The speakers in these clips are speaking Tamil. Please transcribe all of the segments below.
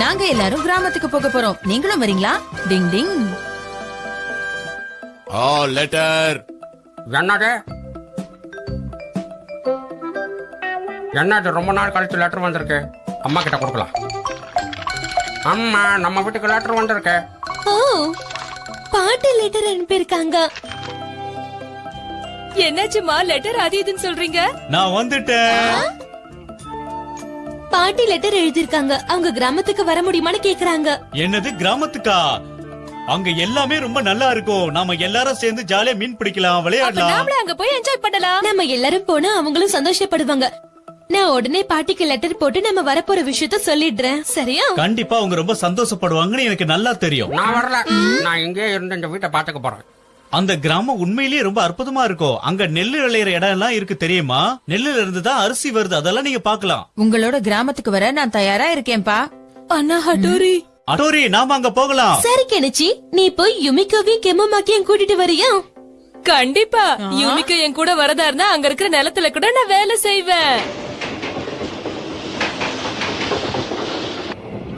நாங்க எல்லாரும் கிராமத்துக்கு போக போறோம். நீங்களும் வரீங்களா? டிங் டிங். ஆ லெட்டர். என்னது? என்னது ரொம்ப நாள் கழிச்சு லெட்டர் வந்திருக்கு? அம்மா கிட்ட கொடுக்கலாம். அம்மா நம்ம வீட்டுக்கு லெட்டர் வந்திருக்கு. ஓ பாட்டு லெட்டர் அனுப்பியிருக்காங்க. என்னாச்சுமா லெட்டர் அது இதுன்னு சொல்றீங்க? நான் வந்துட்டேன். பாட்டி லெட்டர் எழுதியிருக்காங்க. அவங்க கிராமத்துக்கு வர முடியுமான்னு கேக்குறாங்க. என்னது கிராமத்துக்கா? அங்க எல்லாமே ரொம்ப நல்லா இருக்கும். நாம எல்லாரும் சேர்ந்து ஜாலியா மீன் பிடிக்கலாம் விளையாடலாம். நாமளும் அங்க போய் என்ஜாய் பண்ணலாம். நம்ம எல்லாரும் போனா அவங்களும் சந்தோஷப்படுவாங்க. நான் உடனே பாட்டிக்கு லெட்டர் போட்டு நம்ம வரப்போற விஷயத்த சொல்லிடுறேன். சரியா? கண்டிப்பா அவங்க ரொம்ப சந்தோஷப்படுவாங்கன்னு எனக்கு நல்லா தெரியும். நான் வரல. நான் இங்கே இருந்து இந்த வீட்டை பாத்துக்க போறேன். அந்த கிராமம் உண்மையிலேயே ரொம்ப அற்புதமா இருக்கும் அங்க நெல்லு விளையிற இடம் எல்லாம் இருக்கு தெரியுமா? நெல்லுல இருந்து தான் அரிசி வருது. அதெல்லாம் நீங்க பார்க்கலாம். உங்களோட கிராமத்துக்கு வர நான் தயாரா இருக்கேன்பா அண்ணா ஹட்டோரி. அடோரி நாம அங்க போகலாம். சரி கெனிச்சி. நீ போய் யுமிக்காவையும் கெம்மமாக்கியும் கூட்டிட்டு வரியா? கண்டிப்பா. யூமிக்கு என் கூட வரதா இருந்தா அங்க இருக்கிற நிலத்துல கூட நான் வேலை செய்வேன்.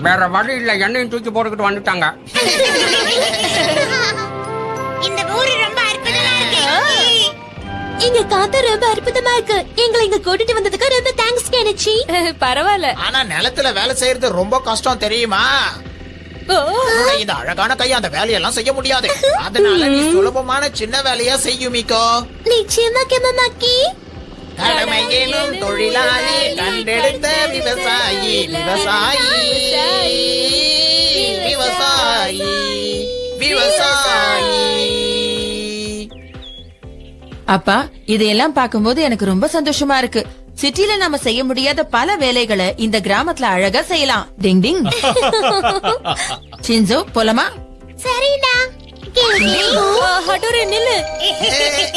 வேற வழி இல்ல. என்னையும் தூக்கி போட்டுக்கிட்டு வந்துட்டாங்க. ஊரு ரொம்ப அற்புதமா இருக்கு. இங்க காத்து ரொம்ப அற்புதமா இருக்கு. எங்களை இங்க கூட்டிட்டு வந்ததுக்கு ரொம்ப தேங்க்ஸ் கெனிச்சி. பரவாயில்ல. ஆனா நிலத்துல வேலை செய்யறது ரொம்ப கஷ்டம் தெரியுமா? ஓ, உன்னுடைய இந்த அழகான கை அந்த வேலையெல்லாம் செய்ய முடியாது. அதனால நீ சுலபமான சின்ன வேலையா செய்யுமிக்கோ நிச்சயமா கெம்மமாக்கி கடமையிலும் தொழிலாளி கண்டெடுத்த விவசாயி விவசாயி. விவசாயி விவசாயி. அப்பா இதையெல்லாம் பார்க்கும்போது எனக்கு ரொம்ப சந்தோஷமா இருக்கு. சிட்டில நாம செய்ய முடியாத பல வேலைகளை இந்த கிராமத்துல அழகா செய்யலாம். டிங் டிங். சின்சோ போலமா? சரிடா. ஆ, ஹட்டோரி நில்லு.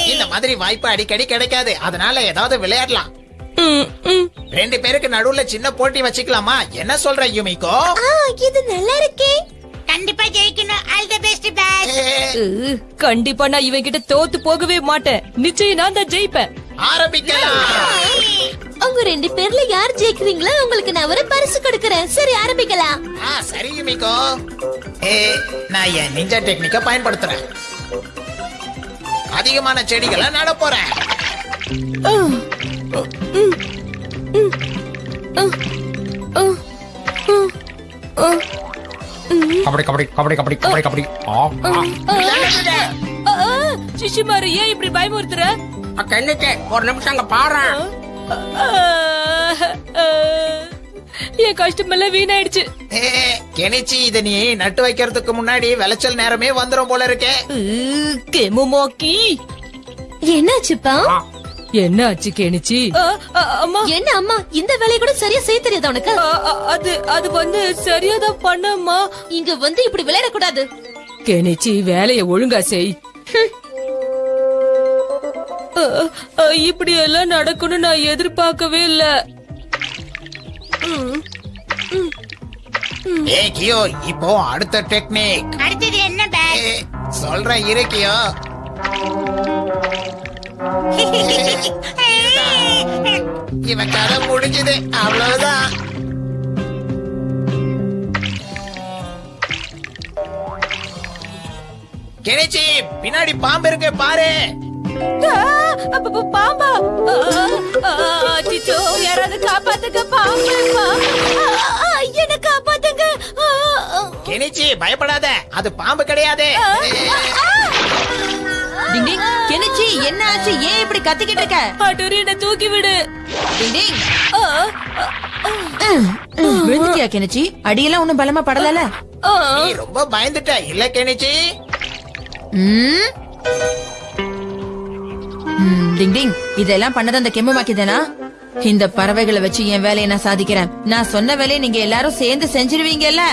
இந்த மாதிரி வாய்ப்பு அடிக்கடி கிடைக்காது. அதனால ஏதாவது விளையாடலாம். ரெண்டு பேருக்கு நடுவுல சின்ன போட்டி வச்சுக்கலாமா? என்ன சொல்ற யுமிக்கோ இது நல்லா இருக்கே. கண்டிப்பா ஜெயிக்கணும் ஆல் தி பெஸ்ட் பாஸ் உ, கண்டிப்பா நான் இவன் கிட்ட தோத்து போகவே மாட்டேன் நிச்சயம் நான் தான் ஜெயிப்பேன் ஆரம்பிக்கலாம் உங்க ரெண்டு பேர்ல யார் ஜெயிக்கிறீங்களோ உங்களுக்கு நான் ஒரு பரிசு கொடுக்கறேன் சரி ஆரம்பிக்கலாம் ஆ சரி யுமிக்கோ ஏ நான் என் நிஞ்சா டெக்னிக்க பயன்படுத்துறேன் அதிகமான செடிகளை நட போறேன் கபடி கபடி கபடி கபடி கபடி கபடி. சிஷிமாரு ஏன் இப்படி பயமுறுத்துற? அக்கா, என்னச்சு ஒரு நிமிஷம் அங்க ஆ, என் கஷ்டமெல்லாம் வீணாயிடுச்சு. ஏ, கெனிச்சி இத நீ நட்டு வைக்கிறதுக்கு முன்னாடி விளைச்சல் நேரமே வந்துரும் போல இருக்கே. கெமுமாக்கி. என்னாச்சுப்பா? என்ன ஆச்சு கேணுச்சு? அம்மா. என்ன அம்மா? இந்த வேலையை கூட சரியா செய்ய தெரியாதா உனக்கு? அது அது வந்து சரியாதான் பண்ணம்மா இங்க வந்து இப்படி விளையாட கூடாது கெனிச்சி வேலைய ஒழுங்கா செய். இப்படி எல்லாம் நடக்கும்னு நான் எதிர்பார்க்கவே இல்ல. ஏ கியோ இப்போ அடுத்த டெக்னிக். அடுத்தது என்ன சொல்றேன் இரு கியோ. இவன் கதை முடிஞ்சது. அவ்வளவுதான். கெனிச்சி பின்னாடி பாம்பு இருக்கு பாரு. பாம்பா. அச்சச்சோ, யாராவது காப்பாத்துங்க பாம்பு என்ன காப்பாத்துங்க. கெனிச்சி பயப்படாத. அது பாம்பு கிடையாது. டிங் டிங். கெனிச்சி என்ன ஆச்சு? ஏன் இப்படி கத்திக்கிட்டு இருக்க? அடோரி என்ன தூக்கி விடு. டிங் டிங். விழுந்துட்டியா கெனிச்சி? அடியெல்லாம் ஒண்ணும் பலமா படலல. நீ ரொம்ப பயந்துட்ட இல்ல கெனிச்சி? டிங் டிங். இதெல்லாம் பண்ணது அந்த தானா இந்த பறவைகளை வச்சு என் வேலையை நான் சாதிக்கிறேன். நான் சொன்ன வேலையை நீங்க எல்லாரும் சேர்ந்து செஞ்சிருவீங்கல்ல?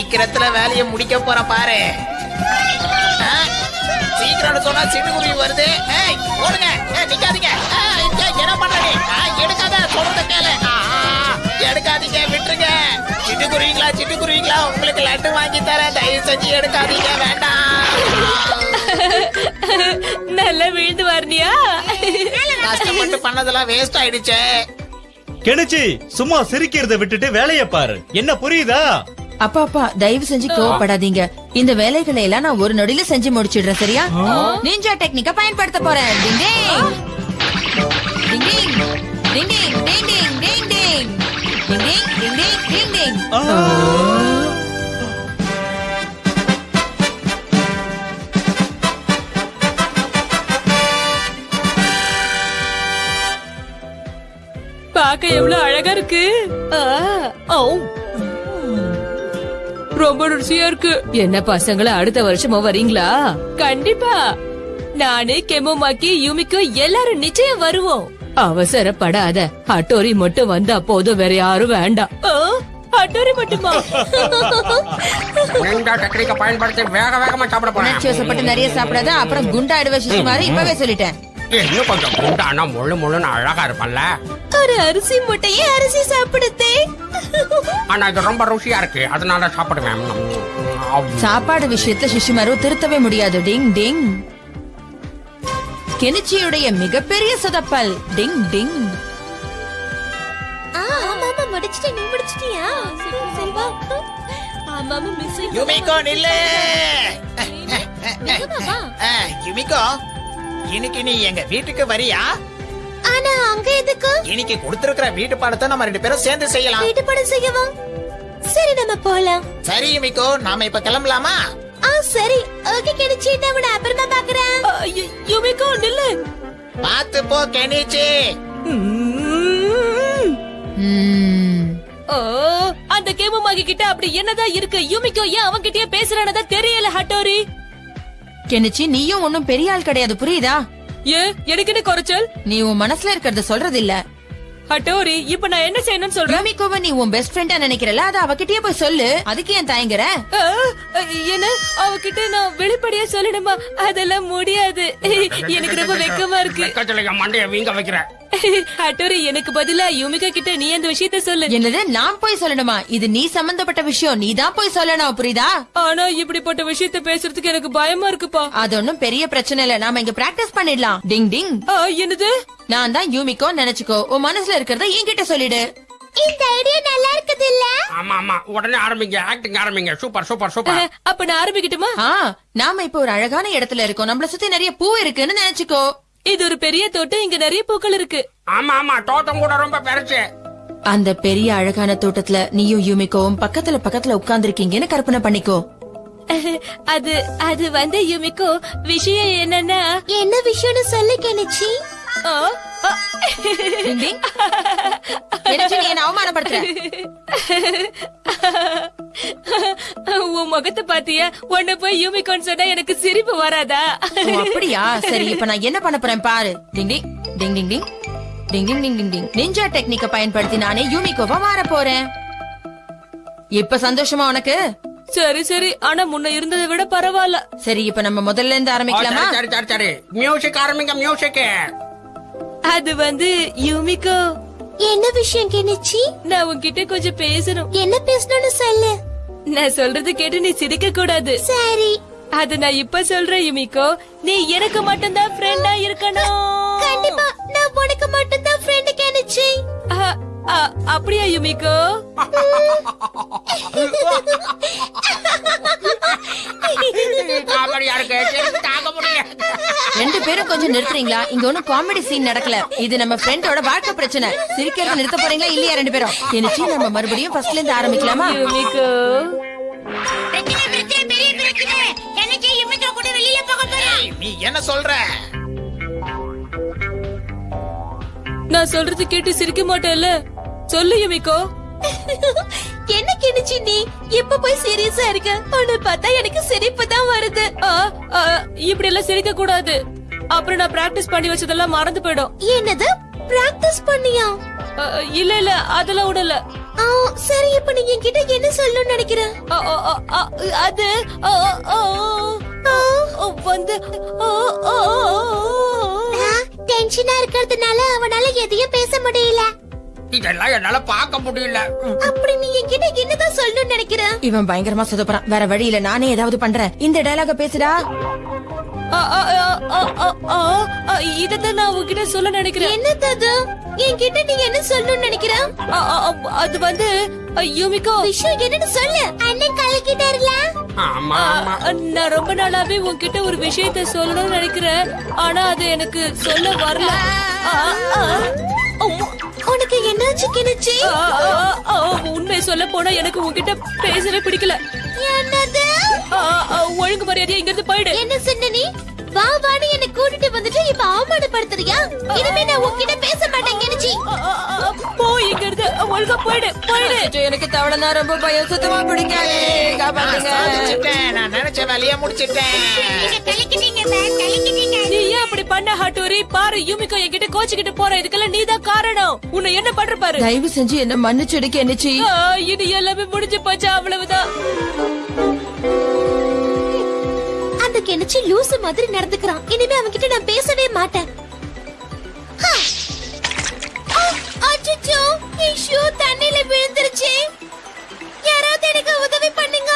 சீக்கிரத்துல வேலையை முடிக்க போற பாரு. ஆ, சீக்கிரம்னு சொன்னா சிட்டுக்குருவி வருது. ஏய் ஓடுங்க. ஏய் நிக்காதீங்க. என்ன பண்ற நீ ஆ, எடுக்காத சொல்றத கேளு. எடுக்காதீங்க விட்டுருங்க. சிட்டுக்குருவிங்களா சிட்டுக்குருவிங்களா உங்களுக்கு லட்டு வாங்கி தரேன். தயவு செஞ்சு எடுக்காதீங்க வேண்டாம். நல்லா விழுந்து வரணியா கஷ்டப்பட்டு பண்ணதெல்லாம் வேஸ்ட் ஆயிடுச்சே. கெனிச்சி சும்மா சிரிக்கிறத விட்டுட்டு வேலைய பாரு. என்ன புரியுதா? அப்பா அப்பா தயவு செஞ்சு கோவப்படாதீங்க. இந்த வேலைகளை எல்லாம் நான் ஒரு நொடியில செஞ்சு முடிச்சிடுறேன் சரியா? நீஞ்சா டெக்னிக்கா பயன்படுத்த போறேன். பார்க்க எவ்வளவு அழகா இருக்கு. ஆ ஓ ரொம்ப ருசியா இருக்கு. என்ன பசங்கள அடுத்த வருஷமும் வரீங்களா? கண்டிப்பா. நானு கெமோமாக்கி யூமிக்கு எல்லாரும் நிச்சயம் வருவோம். அவசரப்படாத. அட்டோரி மட்டும் வந்தா போதும் வேற யாரும் வேண்டாம். ஆ, அட்டோரி மட்டுமா? நிஞ்சா டெக்னிக்க பயன்படுத்தி வேக வேகமா சாப்பிட போறேன். நிறைய சாப்பிடாத அப்புறம் குண்டாயிடுவ சிசு மாதிரி இப்பவே சொல்லிட்டேன். இன்னும் கொஞ்சம் குண்டானா முழு முழுன்னு அழகா இருப்பல்ல. ஒரு அரிசி முட்டையே அரிசி சாப்பிடுதே ஆனா இது ரொம்ப ருசியா இருக்கு. அதனால சாப்பிடுவேன். சாப்பாடு விஷயத்துல சிஷிமாரு திருத்தவே முடியாது. டிங் டிங். கெனிச்சியுடைய மிகப்பெரிய சொதப்பல். டிங் டிங். ஆமாமா முடிச்சிட்டேன். நீ முடிச்சிட்டியா? சரி சரி வா. ஆமாமா மிஸ் யுமிகோ நில்லு. வா ஆ, யுமிகோ. இன்னைக்கு நீ எங்க வீட்டுக்கு வரியா? ஆனா அங்க எதுக்கு? இன்னைக்கு கொடுத்திருக்கிற வீட்டு பாடத்தை நம்ம ரெண்டு பேரும் சேர்ந்து செய்யலாம். வீட்டு படம் செய்யவா சரி நம்ம போலாம். சரி யுமிகோ நாம இப்ப கிளம்பலாமா? ஆ சரி. ஓகே கிடைச்சி நான் உன்னை அப்புறமா பாக்குறேன். யூமிகோ நில்லு. பாத்து போ கெனிச்சி. ஓ, அந்த கேமமாகி கிட்ட அப்படி என்னதான் இருக்கு? யூமிக்கோ ஏன் அவன்கிட்டயே பேசுறானதா தெரியல ஹட்டோரி. கெனிச்சி நீயும் ஒன்னும் பெரிய ஆள் கிடையாது புரியுதா? ஏ எனக்கு என்ன குறைச்சல்? நீ உன் மனசுல இருக்கிறத சொல்றது இல்ல ஹட்டோரி இப்ப நான் என்ன செய்யணும்னு சொல்றேன் ரூமிகோவை நீ உன் பெஸ்ட் ஃப்ரெண்டா நினைக்கிறல அத அவகிட்டயே போய் சொல்லு. அதுக்கு ஏன் தயங்குற? என்ன? அவகிட்ட நான் வெளிப்படையா சொல்லணுமா? அதெல்லாம் முடியாது. எனக்கு ரொம்ப வெக்கமா இருக்கு. மண்டைய வீங்க வைக்கிறேன் ஹட்டோரி எனக்கு பதிலா யூமிகா கிட்ட நீ அந்த விஷயத்த சொல்லு. என்னது நான் போய் சொல்லணுமா? இது நீ சம்பந்தப்பட்ட விஷயம் நீ தான் போய் சொல்லணும் புரியுதா? ஆனா இப்படிப்பட்ட விஷயத்த பேசுறதுக்கு எனக்கு பயமா இருக்குப்பா. அது ஒண்ணும் பெரிய பிரச்சனை இல்ல. நாம இங்க பிராக்டிஸ் பண்ணிடலாம். டிங் டிங். ஆ, என்னது? நான் தான் யூமிக்கோ நினைச்சுக்கோ. உன் மனசுல இருக்கிறத என்கிட்ட சொல்லிடு. இந்த ஐடியா நல்லா இருக்குது இல்ல? ஆமா ஆமா. உடனே ஆரம்பிங்க. ஆக்டிங் ஆரம்பிங்க. சூப்பர் சூப்பர் சூப்பர் அப்ப நான் ஆரம்பிக்கட்டுமா? நாம இப்ப ஒரு அழகான இடத்துல இருக்கோம். நம்மள சுத்தி நிறைய பூ இருக்குன்னு நினைச்சுக்கோ. இது ஒரு பெரிய தோட்டம் இங்க நிறைய பூக்கள் இருக்கு. ஆமா ஆமா தோட்டம் கூட ரொம்ப பெருசு. அந்த பெரிய அழகான தோட்டத்துல நீயும் யூமிக்கோவும் பக்கத்துல பக்கத்துல உட்கார்ந்திருக்கீங்கன்னு கற்பனை பண்ணிக்கோ. அது அது வந்து யுமிக்கோ விஷயம் என்னன்னா என்ன விஷயம்னு சொல்லு கெனிச்சி. ஆ, உன் முகத்தை பாத்தியா? உன்னை போய் யூமிக்கோன்னு சொன்னா எனக்கு சிரிப்பு வராதா? அப்படியா? சரி இப்ப நான் என்ன பண்ண போறேன் பாரு. டிங் டிங் டிங் டிங் டிங். டிங் டிங் டிங் டிங் டிங். நிஞ்சா டெக்னிக்க பயன்படுத்தி நானே யூமிக்கோவா மாற போறேன். இப்ப சந்தோஷமா உனக்கு? சரி சரி. ஆனா முன்ன இருந்ததை விட பரவாயில்ல. சரி இப்ப நம்ம முதல்ல இருந்து ஆரம்பிக்கலாமா? சரி சரி சரி மியூசிக் ஆரம்பிங்க மியூசிக் அது வந்து யூமிக்கோ என்ன விஷயம் கெனிச்சி? நான் உன்கிட்ட கொஞ்சம் பேசணும். என்ன பேசணும்னு சொல்லு. நான் சொல்றது கேட்டு நீ சிரிக்க கூடாது. சரி. அது நான் இப்ப சொல்றேன் யுமிக்கோ நீ எனக்கு மட்டும்தான் ஃப்ரெண்டா இருக்கணும். கண்டிப்பா நான் உனக்கு மட்டும் தான் ஃப்ரெண்ட் கெனிச்சி அப்படியா யுமிக்கோ காமெடியா இருக்கு. ரெண்டு பேரும் கொஞ்சம் நிறுத்துறீங்களா? இங்க ஒண்ணும் காமெடி சீன் நடக்கல. இது நம்ம ஃப்ரெண்டோட வாழ்க்கை பிரச்சனை. சிரிக்கிறத நிறுத்த போறீங்களா இல்லையா ரெண்டு பேரும்? கெனிச்சி நம்ம மறுபடியும் ஃபர்ஸ்ட்ல இருந்து ஆரம்பிக்கலாமா? எனக்கு நீ என்ன சொல்ற? நான் சொல்றது கேட்டு சிரிக்க மாட்டேல்ல சொல்லு யுமிக்கோ என்ன கெனிச்சி நீ? இப்ப போய் சீரியஸா இருக்க? உன்னை பார்த்தா எனக்கு சிரிப்பு தான் வருது. இப்படி எல்லாம் சிரிக்க கூடாது. அப்புறம் நான் பிராக்டிஸ் பண்ணி வச்சதெல்லாம் மறந்து போயிடும். என்னது? பிராக்டிஸ் பண்ணியா? இல்ல இல்ல அதெல்லாம் விடல. ஆ, சரி இப்ப நீ என்கிட்ட என்ன சொல்லணும்னு நினைக்கிற? அது வந்து டென்ஷனா இருக்கிறதுனால அவனால எதையும் பேச முடியல. இதெல்லாம் என்னால பார்க்க முடியல அப்படி நீ என்கிட்ட என்னதான் சொல்லணும்னு நினைக்கிற இவன் பயங்கரமா சொதப்புறான் வேற வழி இல்ல நானே ஏதாவது பண்றேன் இந்த டயலாக பேசுடா ஆ, ஆ, ஆ, ஆ, ஆ, ஆ, ஆ, இதத்தான் நான் உங்ககிட்ட சொல்ல நினைக்கிறேன் என்னது அது என்கிட்ட நீ என்ன சொல்லணும்னு நினைக்கிற ஆ, ஆ, ஆ, அது வந்து யூமிகோ விஷயம் என்னன்னு சொல்லு அண்ணன் கலக்கிட்டாருல நான் ரொம்ப நாளாவே உன்கிட்ட ஒரு விஷயத்த சொல்லணும்னு நினைக்கிறேன் ஆனா அது எனக்கு சொல்ல வரல. உனக்கு என்னாச்சு கிணச்சி ஆ, ஆ, ஆ, உண்மையை சொல்ல போனா எனக்கு உன்கிட்ட பேசவே பிடிக்கல. என்னது? ஒழுங்கு மரியாதையா இங்க இருந்து போயிடு. என்ன சொன்ன நீ வா வான்னு என்ன கூட்டிட்டு வந்துட்டு இப்ப அவமானப்படுத்துறியா? இனிமே நான் உன்கிட்ட பேச மாட்டேன் ஆ, போ இங்க இருந்து ஒழுங்கா போயிடு போயிடு. எனக்கு தவளைனா ரொம்ப பயம். சுத்தமா பிடிக்காது. காப்பாத்துங்க. நான் நினைச்ச வேலையை முடிச்சிட்டேன். நீங்க கலக்கிட்டீங்க சார். கலக்கிட்டீங்க. அப்படி பண்ண ஹட்டோரி பாரு யூமிகோ என்கிட்ட கோச்சுக்கிட்டு போற இதுக்கெல்லாம் நீதான் காரணம். உன்னை என்ன பண்ற பாரு? தயவு செஞ்சு என்ன மன்னிச்சிடு கெனிச்சி ஆ, இது எல்லாமே முடிஞ்சு போச்சு அவ்வளவுதான். அந்த கிணச்சி லூசு மாதிரி நடந்துக்கிறான். இனிமே அவன்கிட்ட நான் பேசவே மாட்டேன். ஹா! ஆ, அச்சச்சோ என் ஷூ தண்ணியில விழுந்துருச்சு. யாராவது எனக்கு உதவி பண்ணுங்க.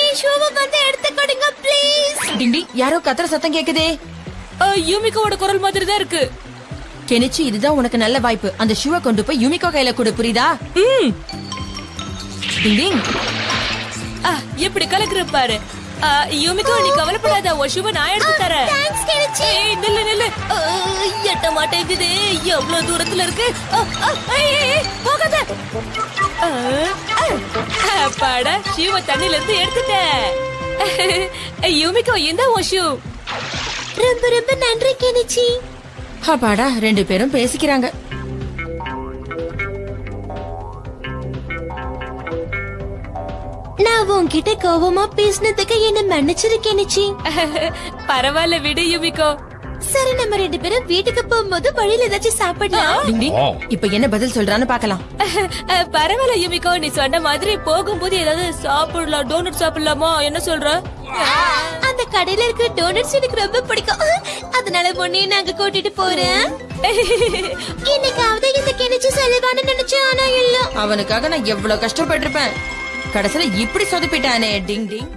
என் ஷூவை வந்து எடுத்து கொடுங்க ப்ளீஸ் டிண்டி யாரோ கத்துற சத்தம் கேக்குதே. யூமிகோவோட குரல் மாதிரி தான் இருக்கு. கெனிச்சி இதுதான் உனக்கு நல்ல வாய்ப்பு. அந்த ஷூவை கொண்டு போய் யுமிகோ கையில கொடு புரியுதா? ம். டிங் டிங். ஆ, எப்படி கலக்குற பாரு. ஆ, யூமிகோ நீ கவலைப்படாத. உன் ஷூவை நான் எடுத்து தரேன். ஏய் நில்லு நில்லு. எட்ட மாட்டேங்குது. எவ்வளவு தூரத்துல இருக்கு? போகாத. அப்பாடா ஷூவை தண்ணில இருந்து எடுத்துட்டேன். யூமிகோ இந்த உன் ஷூ. ரொம்ப ரொம்ப நன்றி கிணச்சி அப்பாடா ரெண்டு பேரும் பேசிக்கிறாங்க. நான் உன்கிட்ட கோவமா பேசினதுக்கு என்ன மன்னிச்சிரு கிணச்சி பரவாயில்ல விடு யூமிகோ. சரி நம்ம ரெண்டு பேரும் வீட்டுக்கு போகும்போது வழியில ஏதாச்சும் சாப்பிடலாம். இப்ப என்ன பதில் சொல்றான்னு பாக்கலாம் பரவாயில்ல யுமிகோ நீ சொன்ன மாதிரி போகும்போது ஏதாவது சாப்பிடலாம் டோனட் சாப்பிடலாமா? என்ன சொல்ற? அந்த கடையில இருக்கிற டோனட்ஸ் எனக்கு ரொம்ப பிடிக்கும். அதனால உன்னையும் நாங்க கூட்டிட்டு போறேன் இன்னைக்காவது இந்த கிணச்சு செலவான்னு நினைச்சேன் ஆனா இல்ல. அவனுக்காக நான் எவ்வளவு கஷ்டப்பட்டிருப்பேன். கடைசியில இப்படி சொதப்பிட்டானே டிங் டிங்.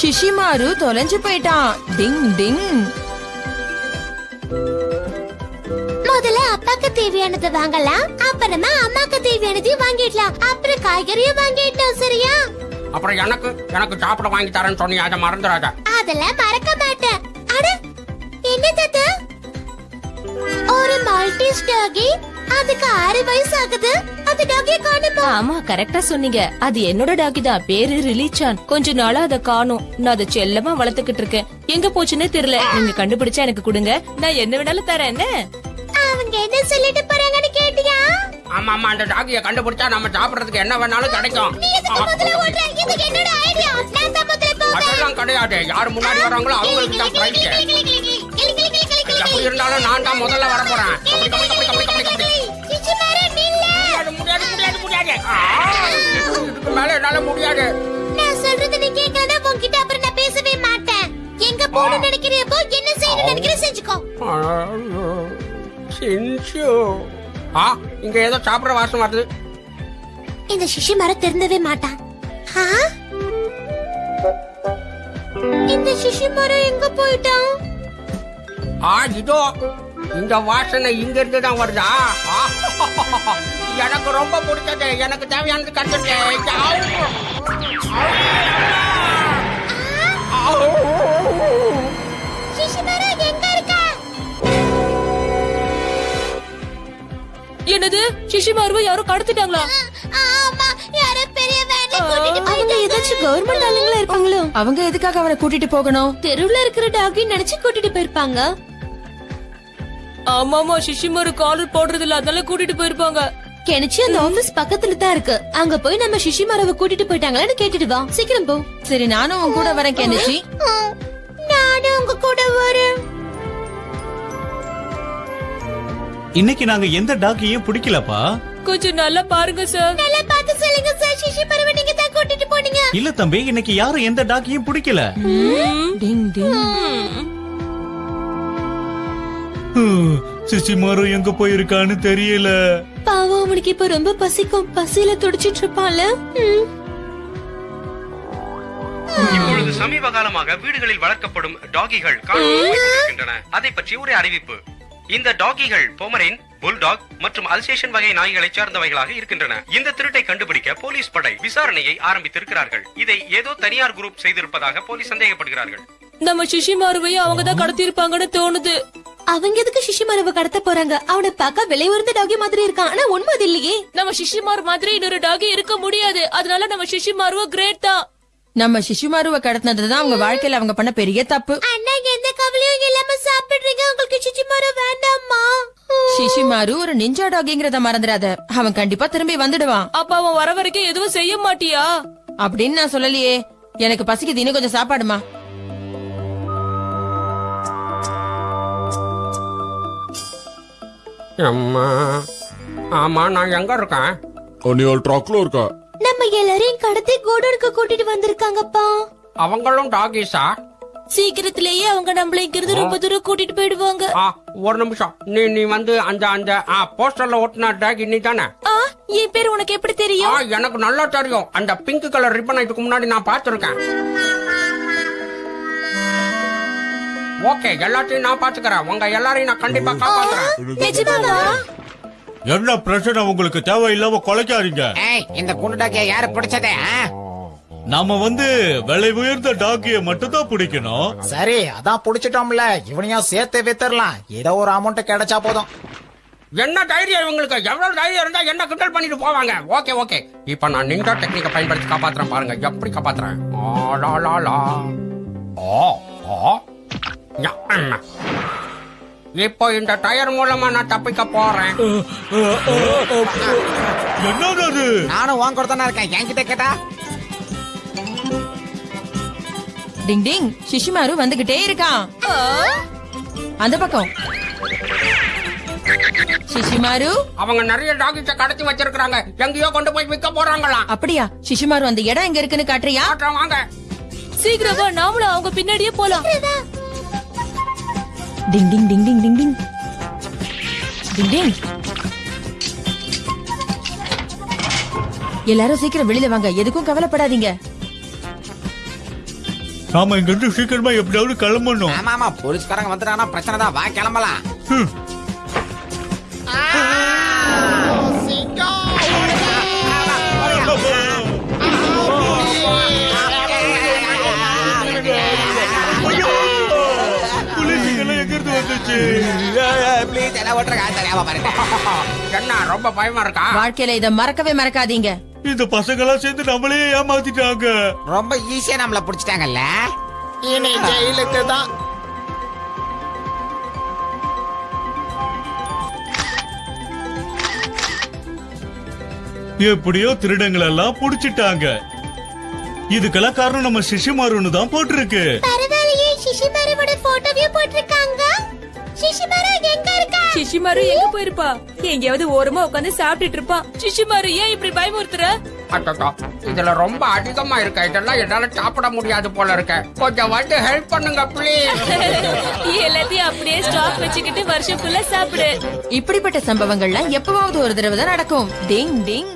ஷிஷிமாரு தொலைஞ்சு போயிட்டான். டிங் டிங். முதல்ல அப்பாக்கு தேவையானதை வாங்கலாம். அப்புறமா அம்மாக்கு தேவையானதையும் வாங்கிடலாம். அப்புறம் காய்கறியும் வாங்கிட்டோம் சரியா? அப்புறம் எனக்கு எனக்கு சாப்பிட வாங்கி தரேன்னு சொன்னீங்க அதை மறந்துடாத. அதெல்லாம் மறக்க மாட்டேன். அட என்ன தாத்தா? ஒரு மால்டீஸ் டாகி அதுக்கு ஆறு வயசு ஆகுது. அது டாகிய காணுமா ஆமா கரெக்டா சொன்னீங்க அது என்னோட டாகி தான் பேரு ரிலிச்சான் கொஞ்ச நாளா அத காணும் நான் அதை செல்லமா வளர்த்துக்கிட்டு இருக்கேன் எங்க போச்சுன்னே தெரியல நீங்க கண்டுபிடிச்சா எனக்கு கொடுங்க நான் என்ன வேணாலும் தரேன் என்ன அவங்க என்ன சொல்லிட்டு போறாங்கன்னு கேட்டியா ஆமா ஆமா அந்த டாகிய கண்டுபிடிச்சா நம்ம சாப்பிடுறதுக்கு என்ன வேணாலும் கிடைக்கும் கிடையாது யார் முன்னாடி வராங்களோ அவங்களுக்கு தான் இருந்தாலும் நான் தான் முதல்ல வர போறேன் முடியாது முடியாது முடியாது ஆ, இதுக்கு மேல என்னால முடியாது. நான் சொல்றது நீ கேட்கலன்னா உன்கிட்ட அப்புறம் நான் பேசவே மாட்டேன். எங்க போகணும்னு நினைக்கிறியப்போ என்ன செய்யணும்னு நினைக்கிற செஞ்சுக்கோ. ஆ இங்க ஏதோ சாப்பிடுற வாசம் வருது. இந்த சிஷி மரம் திருந்தவே மாட்டான்? இந்த சிஷி மரம் எங்க போயிட்டான்? ஆ இதோ. இந்த வாசனை இங்க இருந்து தான் வருதா? எனக்கு ரொம்ப பிடிச்சது. எனக்கு தேவையானது என்னது? சிஷிமாருவை கடத்திட்டாங்களா? யாரோ கூட்டிட்டு போயிட்டாங்க. ஏதாச்சும் கவர்மெண்ட் ஆளுங்களா இருப்பாங்களோ? அவங்க எதுக்காக அவனை கூட்டிட்டு போகணும்? தெருவுல இருக்கிற டாகி நினைச்சு கூட்டிட்டு போயிருப்பாங்க. ஆமாமா சிஷிமாரு காலர் போடுறது இல்ல அதனால கூட்டிட்டு போயிருப்பாங்க. கெனிச்சு அந்த ஆபீஸ் பக்கத்துல தான் இருக்கு. அங்க போய் நம்ம சிஷி மரவை கூட்டிட்டு போயிட்டாங்களான்னு கேட்டுட்டு வா. சீக்கிரம் போ. சரி நானும் உன் கூட வரேன் கெனிச்சி. நானும் உங்க கூட வரேன். இன்னைக்கு நாங்க எந்த டாக்கையும் பிடிக்கலப்பா? கொஞ்சம் நல்லா பாருங்க சார் நல்லா பார்த்து சொல்லுங்க சார் சிஷி மரவை நீங்க தான் கூட்டிட்டு போனீங்க. இல்ல தம்பி இன்னைக்கு யாரும் எந்த டாக்கையும் பிடிக்கல? டிங் டிங். சிசிமாரு எங்க போயிருக்கான்னு தெரியல. பாவம் அவனுக்கு இப்ப ரொம்ப பசிக்கும். பசியில துடிச்சிட்டு இருப்பான்ல. இப்பொழுது சமீப காலமாக வீடுகளில் வளர்க்கப்படும் டாகிகள் காணப்படுகின்றன அதை பற்றி ஒரு அறிவிப்பு. இந்த டாகிகள் பொமரின் புல்டாக் மற்றும் அல்சேஷன் வகை நாய்களை சார்ந்தவைகளாக இருக்கின்றன. இந்த திருட்டை கண்டுபிடிக்க போலீஸ் படை விசாரணையை ஆரம்பித்திருக்கிறார்கள். இதை ஏதோ தனியார் குரூப் செய்திருப்பதாக போலீஸ் சந்தேகப்படுகிறார்கள். நம்ம சிஷிமாருவையும் அவங்க தான் கடத்திருப்பாங்கன்னு தோணுது. அவங்க எதுக்கு சிஷிமாரவ கடத்த போறாங்க? அவனை பார்க்க விலை உயர்ந்த டாகி மாதிரி இருக்கான். ஆனா உண்மை அது இல்லையே. நம்ம சிஷிமார் மாதிரி இன்னொரு டாகி இருக்க முடியாது. அதனால நம்ம சிஷிமாருவ கிரேட் தான். நம்ம சிசுமாருவை கடத்தினதுதான் அவங்க வாழ்க்கையில அவங்க பண்ண பெரிய தப்பு. அண்ணா எந்த கவலையும் இல்லாம சாப்பிடுறீங்க. உங்களுக்கு சிச்சிமாரம் வேண்டாமா சிசுமாரு ஒரு நிஞ்சா டாகிங்கிறத மறந்துடாத. அவன் கண்டிப்பா திரும்பி வந்துடுவான். அப்ப அவன் வர வரைக்கும் எதுவும் செய்ய மாட்டியா? அப்படின்னு நான் சொல்லலையே. எனக்கு பசிக்குது. இன்னும் கொஞ்சம் சாப்பாடுமா. அம்மா. ஆமா நான் எங்க இருக்கேன்? நீ ஒரு ட்ரக்ல இருக்க? நம்ம எல்லாரையும் கடத்தி கோடனுக்கு கூட்டிட்டு வந்திருக்காங்கப்பா. அவங்களும் டாகிஸா சீக்கிரத்திலேயே அவங்க நம்மள இங்கிருந்து ரொம்ப தூரம் கூட்டிட்டு போயிடுவாங்க. ஆ ஒரு நிமிஷம். நீ நீ வந்து அந்த அந்த ஆ போஸ்டர்ல ஒட்டின டாகி நீ தானே ஆ, என் பேர் உனக்கு எப்படி ஆ தெரியும் எனக்கு நல்லா தெரியும். அந்த பிங்க் கலர் ரிப்பன் இதுக்கு முன்னாடி நான் பார்த்திருக்கேன். ஓகே எல்லாத்தையும் நான் பாத்துக்கிறேன். உங்க எல்லாரையும் நான் கண்டிப்பா காப்பாத்துறேன். என்ன பிரச்சனை உங்களுக்கு? தேவையில்லாம கொலைக்காதீங்க. இந்த குண்டுடாக்கிய யாரு பிடிச்சதே? நாம வந்து விலை உயர்ந்த டாக்கிய மட்டும் தான் பிடிக்கணும். சரி அதான் புடிச்சிட்டோம்ல. இவனையும் சேர்த்து வித்துறலாம் ஏதோ ஒரு அமௌண்ட் கிடைச்சா போதும். என்ன தைரியம் இவங்களுக்கு? எவ்வளவு தைரியம் இருந்தா என்ன கிண்டல் பண்ணிட்டு போவாங்க? Okay okay. இப்ப நான் நிஞ்சா டெக்னிக்கை பயன்படுத்தி காப்பாத்துறேன் பாருங்க. எப்படி காப்பாத்துறேன்? ஆ, லா, லா, லா. ஆ, ஆ. யா, அம்மா. இப்போ இந்த டயர் மூலமா நான் தப்பிக்க போறேன். என்னது அது? நானும் வாங்க தானே இருக்கேன். என்கிட்ட கேட்டா? டிங் டிங். சிசுமாரு வந்துகிட்டே இருக்கான். அந்த பக்கம். சிசுமாரு அவங்க நிறைய டாகிஸ கடத்தி வச்சிருக்காங்க எங்கேயோ கொண்டு போய் விற்க போறாங்களாம். அப்படியா? சிசுமாரு அந்த இடம் எங்க இருக்குன்னு காட்டுறியா? வாங்க. சீக்கிரம் நாமளும் அவங்க பின்னாடியே போலாம். டிங் டிங் டிங் டிங் டிங் டிங் டிங் டிங் எல்லாரும் சீக்கிரம் வெளியில வாங்க. எதுக்கும் கவலைப்படாதீங்க. நாம இங்க இருந்து சீக்கிரமா எப்படியாவது கிளம்பணும். ஆமா ஆமா போலீஸ்காரங்க வந்துட்டாங்கன்னா பிரச்சனை தான் வா கிளம்பலாம். ப்ளீஸ் எல்லாம் ஓட்டுறா தெரியாம பாருங்க. என்ன ரொம்ப பயமா இருக்கா? வாழ்க்கையில இத மறக்கவே மறக்காதீங்க. இந்த பசங்கெல்லாம் சேர்ந்து நம்மளே ஏமாத்திட்டாங்க. ரொம்ப ஈஸியா நம்மள புடிச்சிட்டாங்கல்ல? இனி ஜெயிலுக்கு தான். எப்படியோ திருடங்களை எல்லாம் புடிச்சிட்டாங்க. இதுக்கெல்லாம் காரணம் நம்ம சிஷிமாருன்னு தான் போட்டிருக்கு. பரவாயில்லையே போட்டோவையும் போட்டிருக்காங்க. சிஷிமாரோ எங்க இருக்கா? சிஷிமாரு எங்க போயிருப்பா? எங்கேயாவது ஓரமா உட்காந்து சாப்பிட்டுட்டு இருப்பா சிஷிமாரு ஏன் இப்படி பயமுறுத்துற? அட்டோ இதுல ரொம்ப அதிகமா இருக்க? இதெல்லாம் என்னால சாப்பிட முடியாது போல இருக்க. கொஞ்சம் வந்து ஹெல்ப் பண்ணுங்க ப்ளீஸ் எல்லாத்தையும் அப்படியே ஸ்டாக் வச்சுக்கிட்டு வருஷம் ஃபுல்லா சாப்பிடு. இப்படிப்பட்ட சம்பவங்கள்லாம் எப்பவாவது ஒரு தடவை தான் நடக்கும். டிங் டிங்